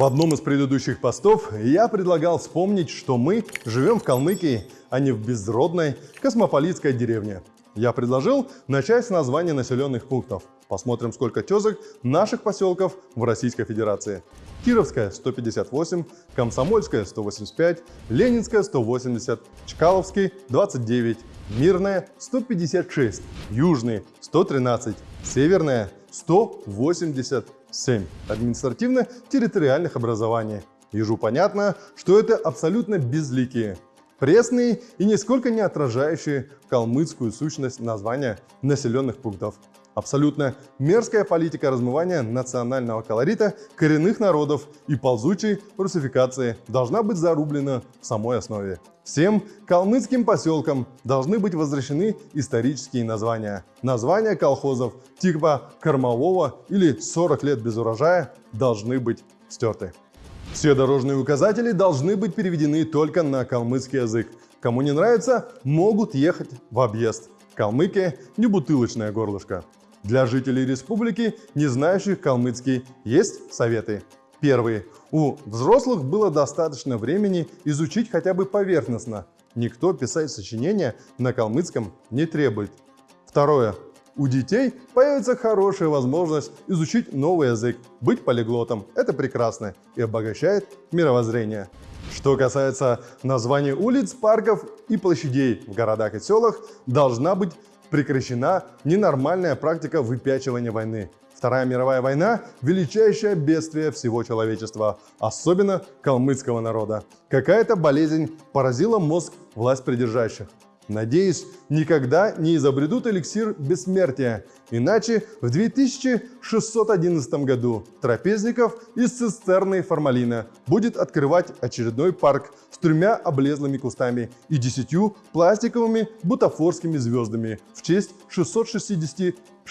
В одном из предыдущих постов я предлагал вспомнить, что мы живем в Калмыкии, а не в безродной космополитской деревне. Я предложил начать с названия населенных пунктов. Посмотрим, сколько тезок наших поселков в Российской Федерации. Кировская 158, Комсомольская 185, Ленинская 180, Чкаловский 29, Мирная 156, Южный 113, Северная 187 административно-территориальных образований. Ежу понятно, что это абсолютно безликие, пресные и нисколько не отражающие калмыцкую сущность названия населенных пунктов. Абсолютно мерзкая политика размывания национального колорита коренных народов и ползучей русификации должна быть зарублена в самой основе. Всем калмыцким поселкам должны быть возвращены исторические названия. Названия колхозов типа кормового или 40 лет без урожая должны быть стерты. Все дорожные указатели должны быть переведены только на калмыцкий язык. Кому не нравится, могут ехать в объезд. Калмыкия не бутылочное горлышко. Для жителей республики, не знающих калмыцкий, есть советы. Первый. У взрослых было достаточно времени изучить хотя бы поверхностно. Никто писать сочинения на калмыцком не требует. Второе. У детей появится хорошая возможность изучить новый язык, быть полиглотом. Это прекрасно и обогащает мировоззрение. Что касается названий улиц, парков и площадей в городах и селах, должна быть прекращена ненормальная практика выпячивания войны. Вторая мировая война – величайшее бедствие всего человечества, особенно калмыцкого народа. Какая-то болезнь поразила мозг власть придержащих. Надеюсь, никогда не изобретут эликсир бессмертия, иначе в 2611 году Трапезников из цистерны формалина будет открывать очередной парк с тремя облезлыми кустами и десятью пластиковыми бутафорскими звездами в честь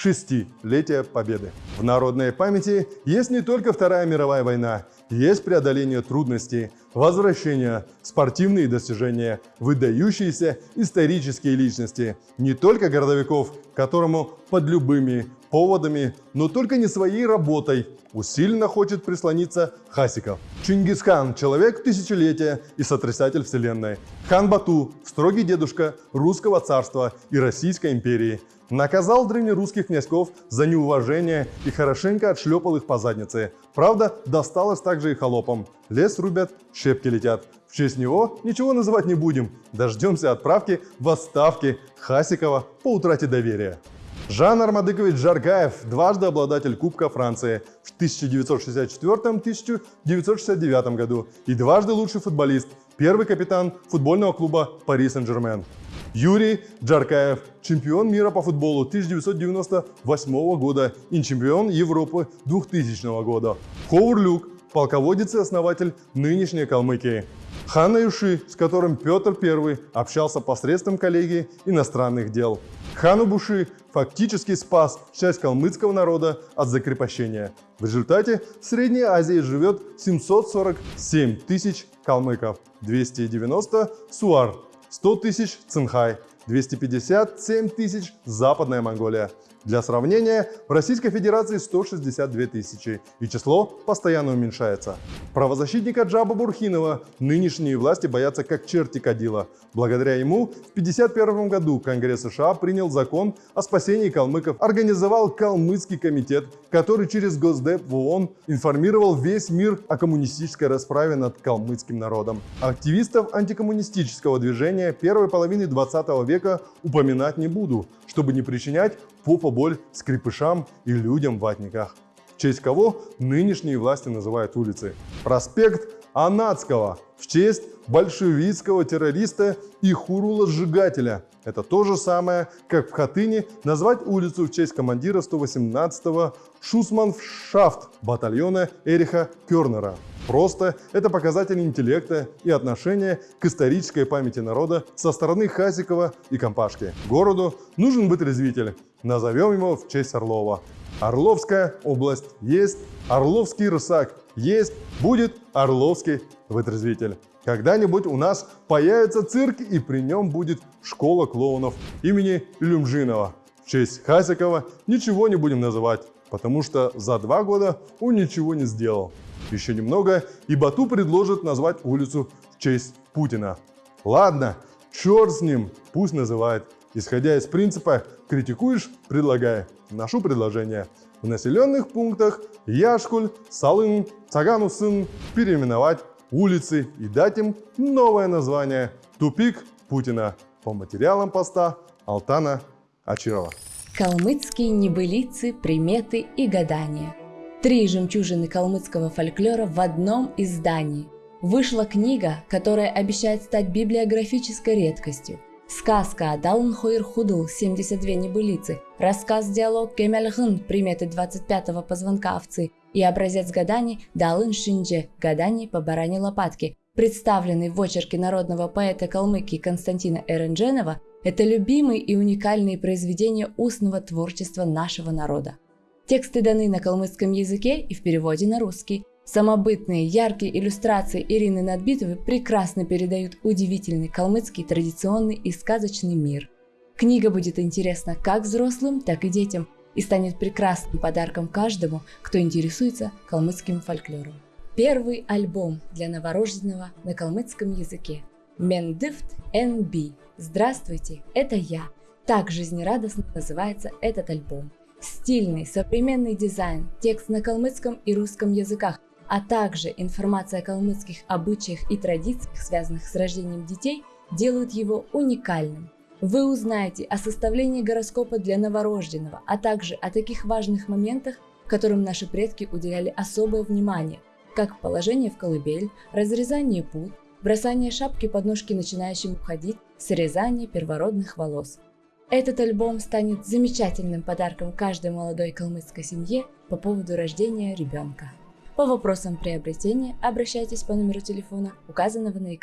666-летия Победы. В народной памяти есть не только Вторая мировая война, есть преодоление трудностей, возвращение, спортивные достижения, выдающиеся исторические личности, не только городовиков, которому под любыми поводами, но только не своей работой, усиленно хочет прислониться Хасиков. Чингисхан – человек тысячелетия и сотрясатель вселенной. Хан Бату – строгий дедушка русского царства и Российской империи – Наказал древнерусских князьков за неуважение и хорошенько отшлепал их по заднице. Правда, досталось также и холопам. Лес рубят, щепки летят. В честь него ничего называть не будем. Дождемся отправки в отставке Хасикова по утрате доверия. Жан Армадыкович Жаргаев, дважды обладатель Кубка Франции в 1964-1969 году и дважды лучший футболист, первый капитан футбольного клуба Пари Сен-Жермен. Юрий Джаркаев, чемпион мира по футболу 1998 года и чемпион Европы 2000 года. Ховар Люк, полководец и основатель нынешней Калмыкии. Хана Юши, с которым Петр I общался посредством коллегии иностранных дел. Хану Буши фактически спас часть калмыцкого народа от закрепощения. В результате в Средней Азии живет 747 тысяч калмыков, 290 суар, 100 тысяч Цинхай, 257 тысяч Западная Монголия. Для сравнения, в Российской Федерации 162 тысячи, и число постоянно уменьшается. Правозащитника Джаба Бурхинова нынешние власти боятся как черти кадила. Благодаря ему в 1951 году Конгресс США принял закон о спасении калмыков, организовал Калмыцкий комитет, который через Госдеп в ООН информировал весь мир о коммунистической расправе над калмыцким народом. Активистов антикоммунистического движения первой половины 20 века упоминать не буду, чтобы не причинять попа боль скрипышам и людям в ватниках. В честь кого нынешние власти называют улицы. Проспект Анацкого в честь большевистского террориста и хурула-сжигателя. Это то же самое, как в Хатыне назвать улицу в честь командира 118-го Шусманшафт батальона Эриха Кернера. Просто это показатель интеллекта и отношения к исторической памяти народа со стороны Хасикова и Компашки. Городу нужен быть развитель. Назовем его в честь Орлова. Орловская область есть, Орловский рысак есть, будет Орловский вытрезвитель. Когда-нибудь у нас появится цирк, и при нем будет школа клоунов имени Люмжинова. В честь Хасикова ничего не будем называть, потому что за два года он ничего не сделал. Еще немного, и Бату предложит назвать улицу в честь Путина. Ладно, черт с ним, пусть называет. Исходя из принципа «критикуешь – предлагай». Ношу предложение. В населенных пунктах Яшкуль, Салын, Цаганусын переименовать улицы и дать им новое название «Тупик Путина» по материалам поста Алтана Ачирова. Калмыцкие небылицы, приметы и гадания. Три жемчужины калмыцкого фольклора в одном издании. Вышла книга, которая обещает стать библиографической редкостью. Сказка Далн Хойр Худл 72 небылицы, рассказ-диалог Кемельхын приметы 25-го позвонка овцы и образец гаданий Далын Шиндже гаданий по баране лопатки, представленный в очерке народного поэта Калмыкии Константина Эрендженова, это любимые и уникальные произведения устного творчества нашего народа. Тексты даны на калмыцком языке и в переводе на русский. Самобытные, яркие иллюстрации Ирины Надбитовой прекрасно передают удивительный калмыцкий традиционный и сказочный мир. Книга будет интересна как взрослым, так и детям и станет прекрасным подарком каждому, кто интересуется калмыцким фольклором. Первый альбом для новорожденного на калмыцком языке. Мендифт NB. Здравствуйте, это я. Так жизнерадостно называется этот альбом. Стильный, современный дизайн, текст на калмыцком и русском языках, а также информация о калмыцких обычаях и традициях, связанных с рождением детей, делают его уникальным. Вы узнаете о составлении гороскопа для новорожденного, а также о таких важных моментах, которым наши предки уделяли особое внимание, как положение в колыбель, разрезание пут, бросание шапки под ножки начинающим уходить, срезание первородных волос. Этот альбом станет замечательным подарком каждой молодой калмыцкой семье по поводу рождения ребенка. По вопросам приобретения обращайтесь по номеру телефона, указанного на экране.